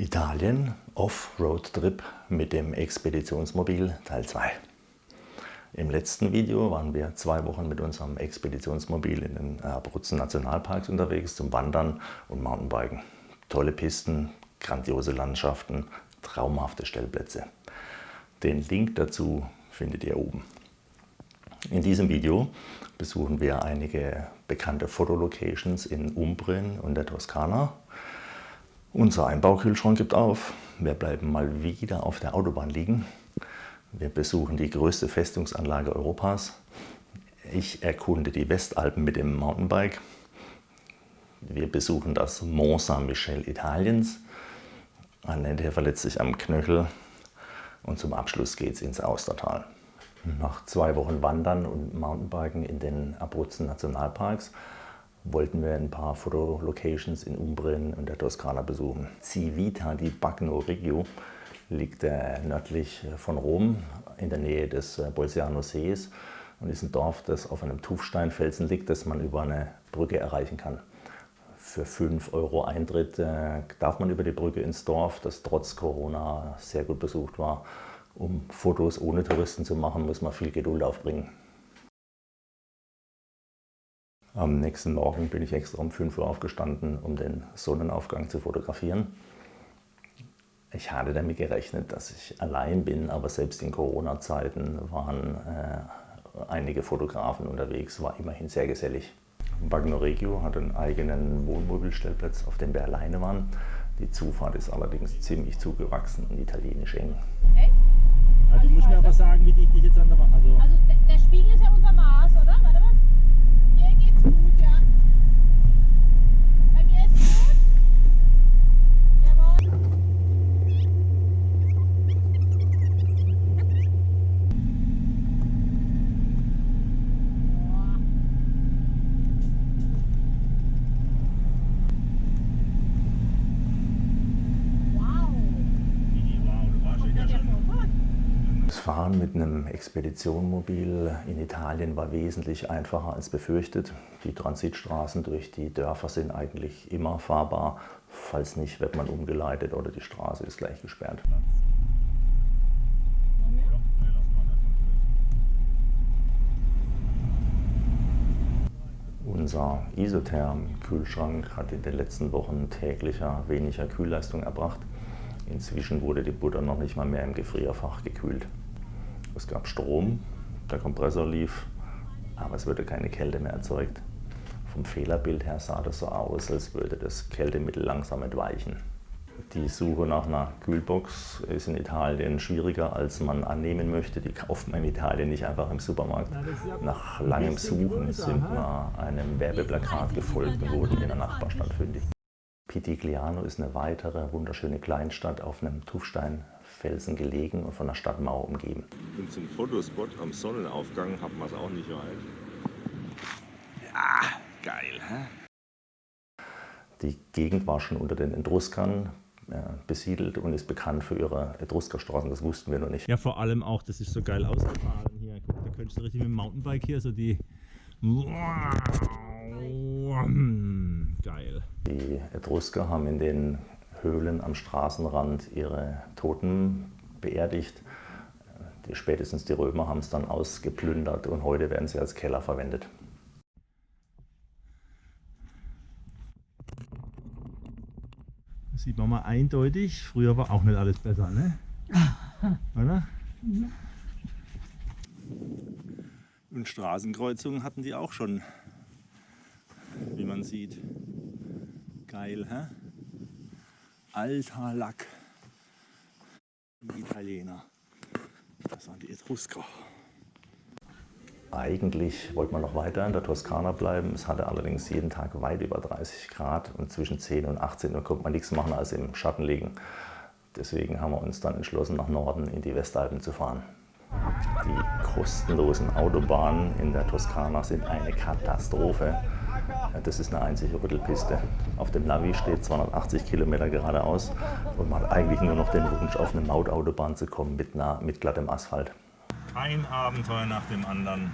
Italien Off-Road-Trip mit dem Expeditionsmobil Teil 2. Im letzten Video waren wir zwei Wochen mit unserem Expeditionsmobil in den Abruzzen Nationalparks unterwegs zum Wandern und Mountainbiken. Tolle Pisten, grandiose Landschaften, traumhafte Stellplätze. Den Link dazu findet ihr oben. In diesem Video besuchen wir einige bekannte Fotolocations in Umbrien und der Toskana unser Einbaukühlschrank gibt auf. Wir bleiben mal wieder auf der Autobahn liegen. Wir besuchen die größte Festungsanlage Europas. Ich erkunde die Westalpen mit dem Mountainbike. Wir besuchen das Mont Saint-Michel Italiens. Annette verletzt sich am Knöchel. Und zum Abschluss geht es ins Austertal. Nach zwei Wochen Wandern und Mountainbiken in den Abruzzen Nationalparks wollten wir ein paar Fotolocations in Umbrien und der Toskana besuchen. Civita di Bagno Regio liegt äh, nördlich von Rom in der Nähe des äh, Bolziano Sees und ist ein Dorf, das auf einem Tuffsteinfelsen liegt, das man über eine Brücke erreichen kann. Für 5 Euro Eintritt äh, darf man über die Brücke ins Dorf, das trotz Corona sehr gut besucht war. Um Fotos ohne Touristen zu machen, muss man viel Geduld aufbringen. Am nächsten Morgen bin ich extra um 5 Uhr aufgestanden, um den Sonnenaufgang zu fotografieren. Ich hatte damit gerechnet, dass ich allein bin, aber selbst in Corona-Zeiten waren äh, einige Fotografen unterwegs, war immerhin sehr gesellig. Bagno Regio hat einen eigenen Wohnmobilstellplatz, auf dem wir alleine waren. Die Zufahrt ist allerdings ziemlich zugewachsen und italienisch eng. Hey? Also, du musst mir aber sagen, wie dich dich jetzt an der Wand... Also, Also der, der Spiegel ist ja unser Maß, oder? Warte mal. Hier geht's gut, ja. Bei mir ist gut. Jawohl. Boah. Wow. wow, du warst Kommt ja da der schon... Vorfahrt? Das Fahren mit einem Expeditionmobil in Italien war wesentlich einfacher als befürchtet. Die Transitstraßen durch die Dörfer sind eigentlich immer fahrbar. Falls nicht, wird man umgeleitet oder die Straße ist gleich gesperrt. Unser Isotherm-Kühlschrank hat in den letzten Wochen täglicher weniger Kühlleistung erbracht. Inzwischen wurde die Butter noch nicht mal mehr im Gefrierfach gekühlt. Es gab Strom, der Kompressor lief, aber es wurde keine Kälte mehr erzeugt. Vom Fehlerbild her sah das so aus, als würde das Kältemittel langsam entweichen. Die Suche nach einer Kühlbox ist in Italien schwieriger, als man annehmen möchte. Die kauft man in Italien nicht einfach im Supermarkt. Nach langem Suchen sind wir einem Werbeplakat gefolgt und wurden in der Nachbarstadt fündig. Pitigliano ist eine weitere wunderschöne Kleinstadt auf einem Tuffsteinfelsen gelegen und von einer Stadtmauer umgeben. Und zum Fotospot am Sonnenaufgang hat man es auch nicht weit. Ah, geil, hä? Die Gegend war schon unter den Etruskern äh, besiedelt und ist bekannt für ihre Etruskerstraßen, das wussten wir noch nicht. Ja, vor allem auch, das ist so geil ausgefahren hier. Guck, da könntest du richtig mit dem Mountainbike hier so die... Geil. Die Etrusker haben in den Höhlen am Straßenrand ihre Toten beerdigt. Die, spätestens die Römer haben es dann ausgeplündert und heute werden sie als Keller verwendet. Das sieht man mal eindeutig. Früher war auch nicht alles besser, ne? Oder? Und Straßenkreuzungen hatten die auch schon, wie man sieht. Geil, hä? Alter Lack. Die Italiener. Das waren die Etrusker. Eigentlich wollte man noch weiter in der Toskana bleiben. Es hatte allerdings jeden Tag weit über 30 Grad und zwischen 10 und 18 Uhr konnte man nichts machen als im Schatten liegen. Deswegen haben wir uns dann entschlossen, nach Norden in die Westalpen zu fahren. Die kostenlosen Autobahnen in der Toskana sind eine Katastrophe. Das ist eine einzige Rüttelpiste. Auf dem Navi steht 280 Kilometer geradeaus und man hat eigentlich nur noch den Wunsch, auf eine Mautautobahn zu kommen mit, nah, mit glattem Asphalt. Ein Abenteuer nach dem anderen.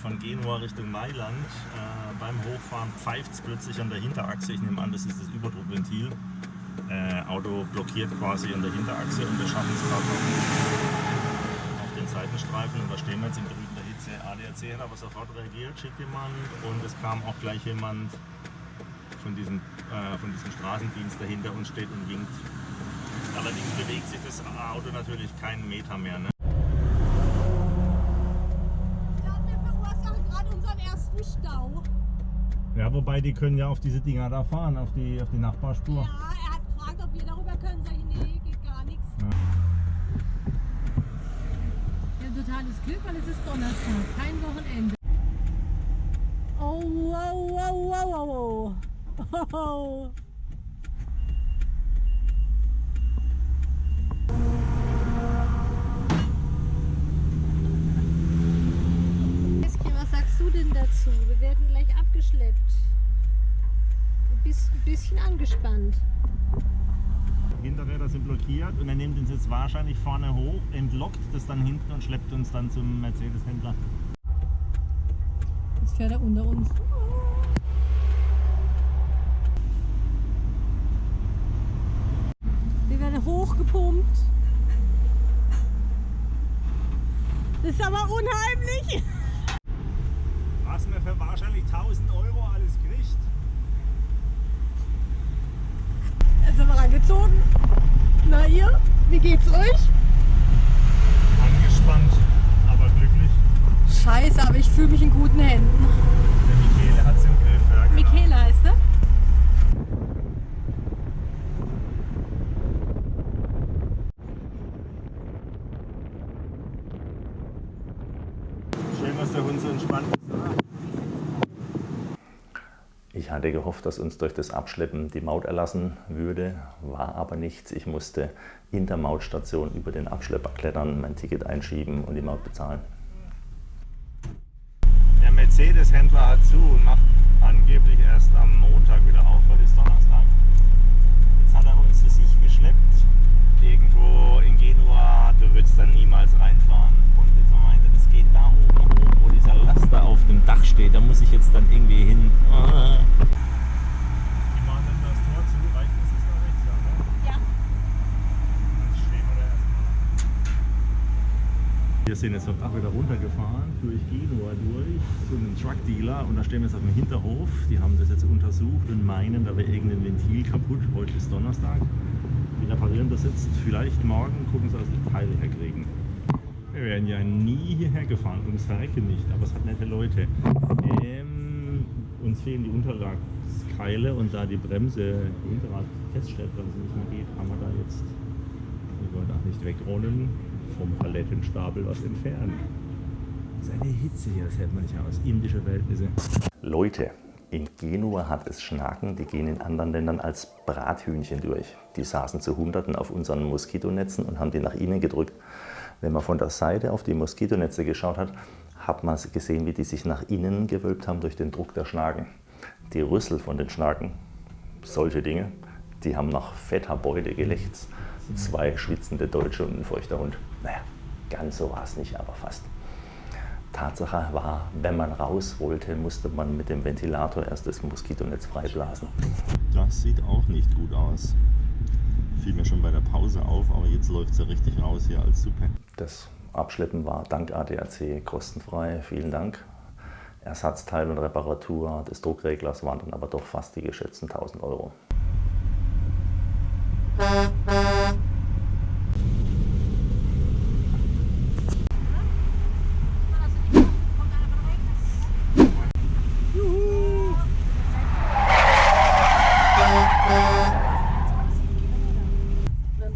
Von Genua Richtung Mailand. Äh, beim Hochfahren pfeift es plötzlich an der Hinterachse. Ich nehme an, das ist das Überdruckventil. Äh, Auto blockiert quasi an der Hinterachse und wir schaffen es gerade auf den Seitenstreifen und da stehen wir jetzt in brütender Hitze. ADAC hat aber sofort reagiert, schickt jemand und es kam auch gleich jemand von diesem, äh, von diesem Straßendienst, der hinter uns steht und winkt. Allerdings bewegt sich das Auto natürlich keinen Meter mehr. Ne? Ja, wobei die können ja auf diese Dinger da fahren, auf die, auf die Nachbarspur. Ja, er hat gefragt, ob wir darüber können. Sag ich, nee, geht gar nichts. Wir haben totales Glück, weil es ist Donnerstag, kein Wochenende. Oh, wow, wow, wow, wow. Oh. Was sagst du denn dazu? Wir werden gleich abgeschleppt. Du bist ein bisschen angespannt. Hinterräder sind blockiert und er nimmt uns jetzt wahrscheinlich vorne hoch, entlockt das dann hinten und schleppt uns dann zum Mercedes-Händler. Jetzt fährt er unter uns. Wir werden hochgepumpt. Das ist aber unheimlich. Was man für wahrscheinlich 1000 Euro alles kriegt. Jetzt sind wir rangezogen. Na ihr, wie geht's euch? Angespannt, aber glücklich. Scheiße, aber ich fühle mich in guten Händen. Der Michele hat es im Griff. Ja, genau. Michaela heißt er. Schön, dass der Hund so entspannt ist. Ich hatte gehofft, dass uns durch das Abschleppen die Maut erlassen würde, war aber nichts. Ich musste in der Mautstation über den Abschlepper klettern, mein Ticket einschieben und die Maut bezahlen. Der Mercedes-Händler hat zu und macht angeblich erst am Montag wieder auf, heute ist Donnerstag. Jetzt hat er uns zu sich geschleppt, irgendwo in Genua, du würdest dann niemals reinfahren. Und jetzt meinte, das geht da oben Laster auf dem Dach steht, da muss ich jetzt dann irgendwie hin. Die machen dann das Tor zu, reicht das ist da rechts, ja? Ja. Dann stehen wir da erstmal. Wir sind jetzt auch wieder runtergefahren, durch Genua durch, zu einem Truckdealer und da stehen wir jetzt auf dem Hinterhof. Die haben das jetzt untersucht und meinen, da wäre irgendein Ventil kaputt. Heute ist Donnerstag. Die reparieren das jetzt vielleicht morgen, gucken sie, dass sie die Teile herkriegen. Wir wären ja nie hierher gefahren, ums Verrecken nicht, aber es hat nette Leute. Ähm, uns fehlen die Unterragkeile und da die Bremse, die Hinterrad Feststellbremse nicht mehr geht, haben wir da jetzt, wir wollen auch nicht wegrollen, vom Palettenstapel was entfernen. Das ist eine Hitze hier, das hält man nicht aus. Indische Verhältnisse. Leute, in Genua hat es Schnaken, die gehen in anderen Ländern als Brathühnchen durch. Die saßen zu Hunderten auf unseren Moskitonetzen und haben die nach innen gedrückt. Wenn man von der Seite auf die Moskitonetze geschaut hat, hat man gesehen, wie die sich nach innen gewölbt haben durch den Druck der Schnaken. Die Rüssel von den Schnaken, solche Dinge, die haben nach fetter Beute gelächzt. Zwei schwitzende Deutsche und ein feuchter Hund. Naja, ganz so war es nicht, aber fast. Tatsache war, wenn man raus wollte, musste man mit dem Ventilator erst das Moskitonetz freiblasen. Das sieht auch nicht gut aus. Fiel mir schon bei der Pause auf, aber jetzt läuft es ja richtig raus hier als Suppe. Das Abschleppen war dank ADAC kostenfrei. Vielen Dank. Ersatzteil und Reparatur des Druckreglers waren dann aber doch fast die geschätzten 1000 Euro.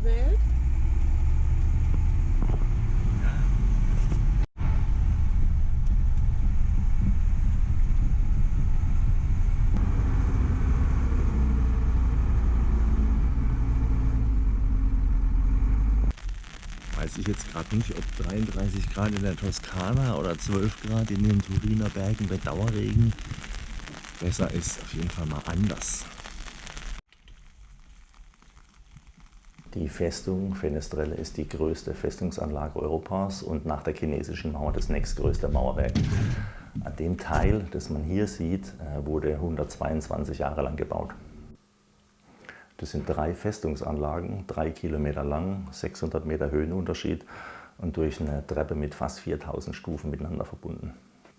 Welt. Weiß ich jetzt gerade nicht, ob 33 Grad in der Toskana oder 12 Grad in den Turiner Bergen bei Dauerregen besser ist. Auf jeden Fall mal anders. Die Festung Fenestrelle ist die größte Festungsanlage Europas und nach der chinesischen Mauer das nächstgrößte Mauerwerk. An dem Teil, das man hier sieht, äh, wurde 122 Jahre lang gebaut. Das sind drei Festungsanlagen, drei Kilometer lang, 600 Meter Höhenunterschied und durch eine Treppe mit fast 4000 Stufen miteinander verbunden.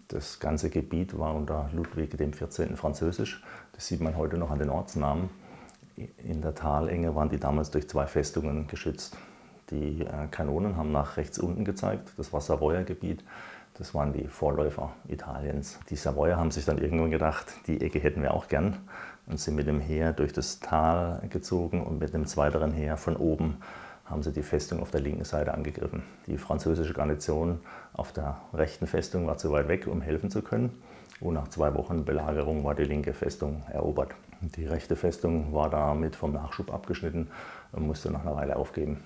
Das ganze Gebiet war unter Ludwig XIV. französisch. Das sieht man heute noch an den Ortsnamen. In der Talenge waren die damals durch zwei Festungen geschützt. Die äh, Kanonen haben nach rechts unten gezeigt, das war Savoyer Gebiet. Das waren die Vorläufer Italiens. Die Savoyer haben sich dann irgendwann gedacht, die Ecke hätten wir auch gern und sind mit dem Heer durch das Tal gezogen und mit dem zweiteren Heer von oben haben sie die Festung auf der linken Seite angegriffen. Die französische Garnison auf der rechten Festung war zu weit weg, um helfen zu können. Und nach zwei Wochen Belagerung war die linke Festung erobert. Die rechte Festung war damit vom Nachschub abgeschnitten und musste nach einer Weile aufgeben.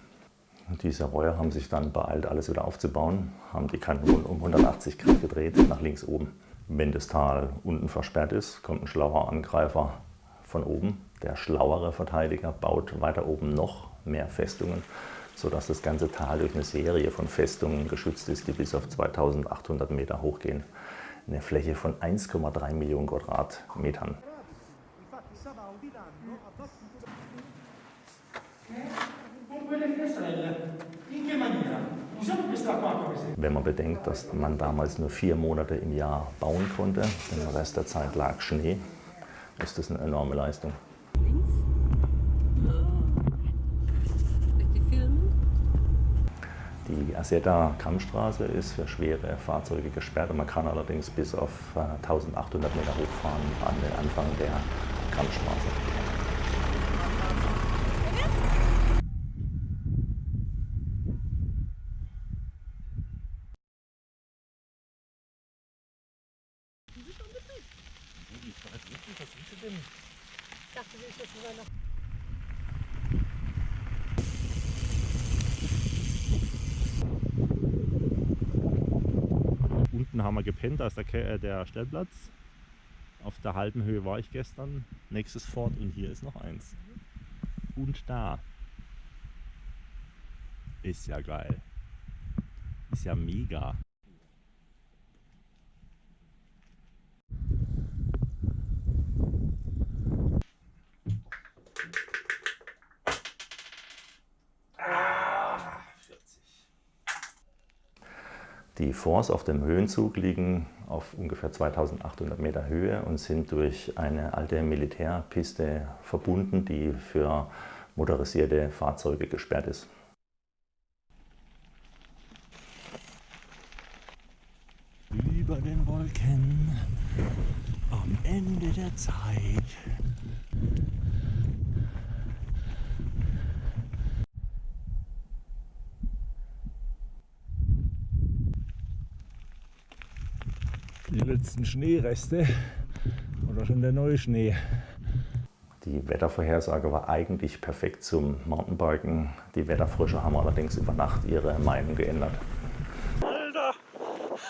Die Savoyer haben sich dann beeilt, alles wieder aufzubauen, haben die Kanonen um 180 Grad gedreht, nach links oben. Wenn das Tal unten versperrt ist, kommt ein schlauer Angreifer von oben. Der schlauere Verteidiger baut weiter oben noch mehr Festungen, sodass das ganze Tal durch eine Serie von Festungen geschützt ist, die bis auf 2800 Meter hochgehen. Eine Fläche von 1,3 Millionen Quadratmetern. Wenn man bedenkt, dass man damals nur vier Monate im Jahr bauen konnte, den Rest der Zeit lag Schnee, ist das eine enorme Leistung. Die Aseta Kammstraße ist für schwere Fahrzeuge gesperrt. Man kann allerdings bis auf 1800 Meter hochfahren an den Anfang der Kammstraße. Unten haben wir gepennt, da ist der, äh, der Stellplatz. Auf der halben Höhe war ich gestern. Nächstes Fort und hier ist noch eins. Und da. Ist ja geil. Ist ja mega. Die Forts auf dem Höhenzug liegen auf ungefähr 2800 Meter Höhe und sind durch eine alte Militärpiste verbunden, die für motorisierte Fahrzeuge gesperrt ist. Über den Wolken am Ende der Zeit die letzten Schneereste oder schon der neue Schnee. Die Wettervorhersage war eigentlich perfekt zum Mountainbiken. Die Wetterfrische haben allerdings über Nacht ihre Meinung geändert. Alter,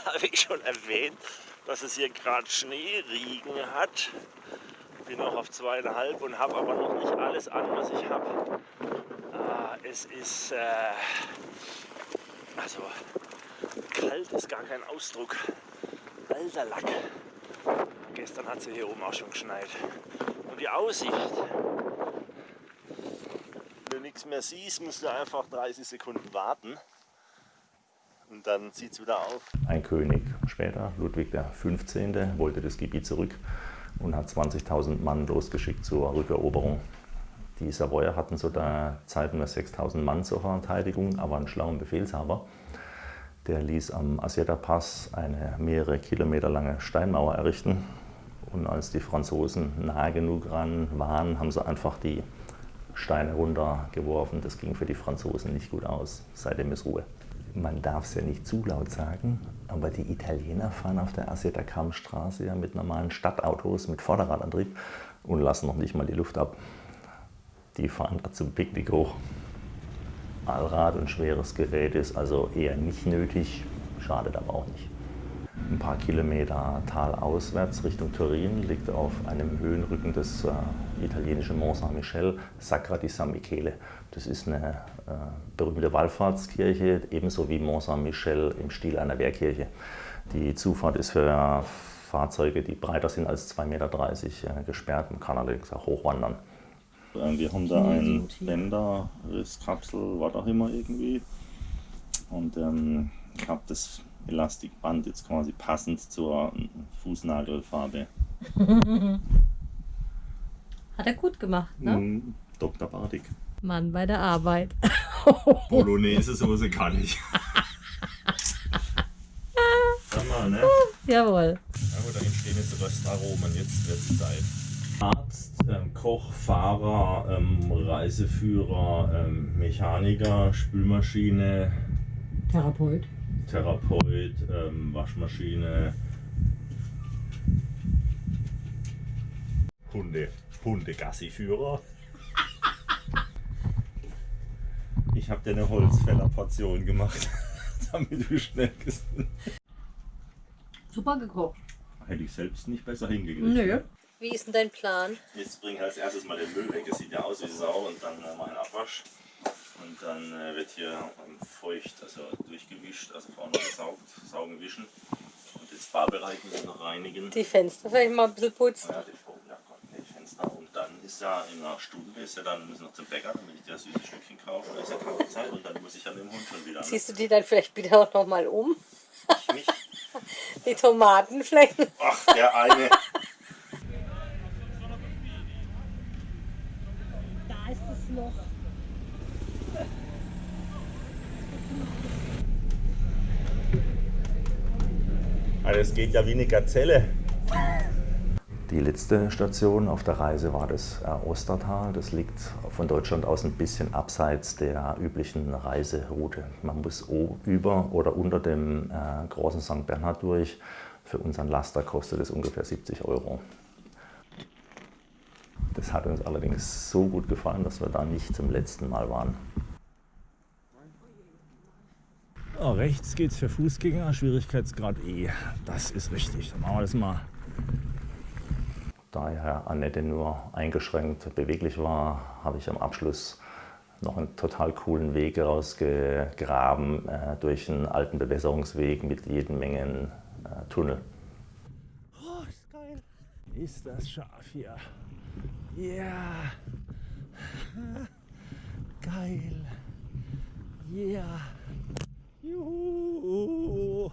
habe ich schon erwähnt, dass es hier gerade Schneeriegen hat. Bin auch auf zweieinhalb und habe aber noch nicht alles an, was ich habe. Ah, es ist, äh, also kalt ist gar kein Ausdruck. Alter Lack. Gestern hat sie hier oben auch schon geschneit. Und die Aussicht. Wenn du nichts mehr siehst, musst du einfach 30 Sekunden warten. Und dann zieht es wieder auf. Ein König später, Ludwig XV., wollte das Gebiet zurück und hat 20.000 Mann losgeschickt zur Rückeroberung. Die Savoyer hatten zu der Zeit nur 6.000 Mann zur Verteidigung, aber einen schlauen Befehlshaber. Der ließ am Asieta Pass eine mehrere Kilometer lange Steinmauer errichten. Und als die Franzosen nahe genug ran waren, haben sie einfach die Steine runtergeworfen. Das ging für die Franzosen nicht gut aus. Seitdem ist Ruhe. Man darf es ja nicht zu laut sagen, aber die Italiener fahren auf der Asieta Kammstraße ja mit normalen Stadtautos mit Vorderradantrieb und lassen noch nicht mal die Luft ab. Die fahren da zum Picknick hoch. Allrad und schweres Gerät ist also eher nicht nötig, schadet aber auch nicht. Ein paar Kilometer talauswärts Richtung Turin liegt auf einem Höhenrücken des äh, italienischen Mont Saint-Michel Sacra di San Michele. Das ist eine äh, berühmte Wallfahrtskirche, ebenso wie Mont Saint-Michel im Stil einer Wehrkirche. Die Zufahrt ist für Fahrzeuge, die breiter sind als 2,30 Meter äh, gesperrt. Man kann allerdings auch hochwandern. Ähm, Wir haben da Nee, ein gut hier. Bänderrisskapsel, was auch immer irgendwie. Und ähm, ich habe das Elastikband jetzt quasi passend zur Fußnagelfarbe. Hat er gut gemacht, ne? Mhm. Dr. Bartik. Mann bei der Arbeit. Bolognese Soße kann ich. Sag mal, ne? Jawohl. Ja gut, da entstehen jetzt Röstaromen, jetzt wird es Zeit. Arzt, ähm, Koch, Fahrer, ähm, Reiseführer, ähm, Mechaniker, Spülmaschine, Therapeut. Therapeut, ähm, Waschmaschine, Hunde, Hundegassiführer. Ich habe dir eine Holzfällerportion gemacht, damit du schnell gesund. Super gekocht. Hätte ich selbst nicht besser hingekriegt. Nö. Wie ist denn dein Plan? Jetzt bringe ich als erstes mal den Müll weg. Es sieht ja aus wie Sau und dann äh, mal einen Abwasch. Und dann äh, wird hier feucht, also durchgewischt, also vorne gesaugt, saugen, wischen. Und jetzt Barbereich müssen wir noch reinigen. Die Fenster vielleicht mal ein bisschen putzen. Ja, die, ja Gott, die Fenster. Und dann ist ja in einer Stunde, ist ja dann, müssen wir noch zum Bäcker, damit ich dir das süße Stückchen kaufe. Da ist ja Kaffeezeit und dann muss ich an dem Hund schon wieder. Ne? Ziehst du die dann vielleicht wieder auch noch mal um? Ich mich. Die Tomaten vielleicht? Ach, der eine. Da ist das Loch. Also es geht ja wie eine Gazelle. Die letzte Station auf der Reise war das äh, Ostertal. Das liegt von Deutschland aus ein bisschen abseits der üblichen Reiseroute. Man muss über oder unter dem äh, großen St. Bernhard durch. Für unseren Laster kostet es ungefähr 70 Euro. Das hat uns allerdings so gut gefallen, dass wir da nicht zum letzten Mal waren. Oh, rechts geht's für Fußgänger, Schwierigkeitsgrad E. Das ist richtig. Dann machen wir das mal. Da ja Annette nur eingeschränkt beweglich war, habe ich am Abschluss noch einen total coolen Weg rausgegraben äh, durch einen alten Bewässerungsweg mit jeden Mengen äh, Tunnel. Oh, ist geil. Ist das scharf hier. Ja. Geil. Ja. Juhu.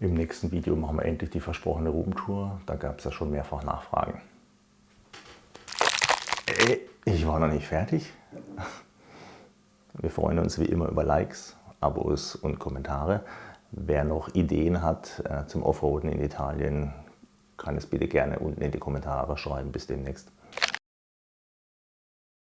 Im nächsten Video machen wir endlich die versprochene Roomtour. Da gab es ja schon mehrfach Nachfragen. Äh, ich war noch nicht fertig. Wir freuen uns wie immer über Likes, Abos und Kommentare. Wer noch Ideen hat äh, zum Offroaden in Italien, kann es bitte gerne unten in die Kommentare schreiben. Bis demnächst.